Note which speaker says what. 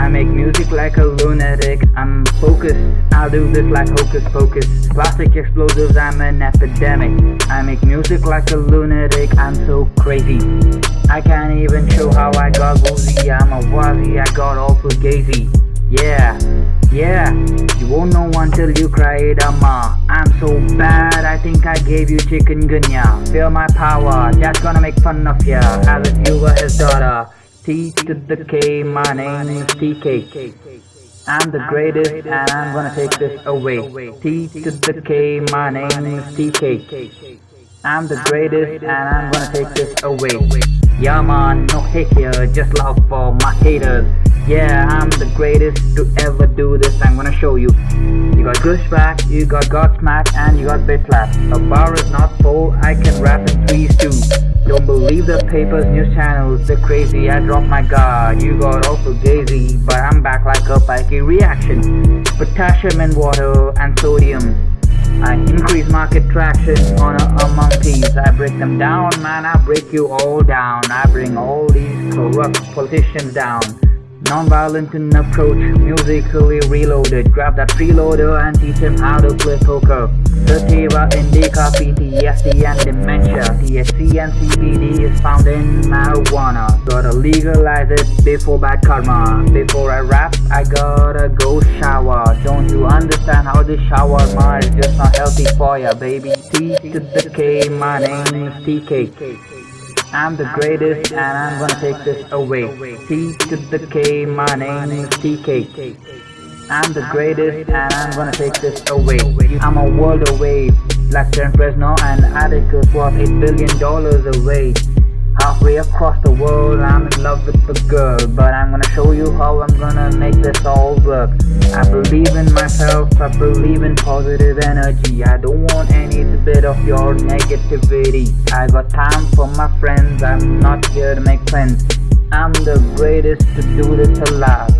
Speaker 1: I make music like a lunatic. I'm focused. I'll do this like hocus pocus. Plastic explosives, I'm an epidemic. I make music like a lunatic. I'm so crazy. I can't even show how I got woozy. I'm a wazzy. I got awful gazy. Yeah, yeah. You won't know until you cry it, ama. I'm so bad. I think I gave you chikungunya. Feel my power. That's gonna make fun of ya. As if you were his daughter. T to the K, my name is TK. I'm the greatest and I'm gonna take this away. T to the K, my name is TK. I'm the greatest and I'm gonna take this away. Yeah man, no hate here, just love for my haters. Yeah, I'm the greatest to ever do this, I'm gonna show you. You got Gushback, you got Godsmack, and you got Bitslap. A bar is not full, I can rap in threes too. Believe the papers, news channels, they're crazy, I drop my guard. You got also gazy, but I'm back like a pikey reaction. Potassium and water and sodium. I increase market traction on a, among thieves. I break them down, man, I break you all down. I bring all these corrupt politicians down. Non-violent in approach, musically reloaded. Grab that freeloader and teach him how to play poker. Sativa, indica, PTSD and dementia. THC and CBD is found in marijuana. Gotta legalize it before bad karma. Before I rap, I gotta go shower. Don't you understand how this shower man is just not healthy for ya, baby? T to the K, my name is TK. I'm the greatest and I'm gonna take this away. T to the K, my name is TK. I'm the greatest and I'm gonna take this away. I'm a world away. Black Turn Fresno and Atticus worth 8 billion dollars away. Halfway across the world, I'm in love with the girl. But I'm gonna show you how I'm gonna make this all work. I believe in myself, I believe in positive energy. I don't want any bit of your negativity. I got time for my friends, I'm not here to make friends. I'm the greatest to do this alive.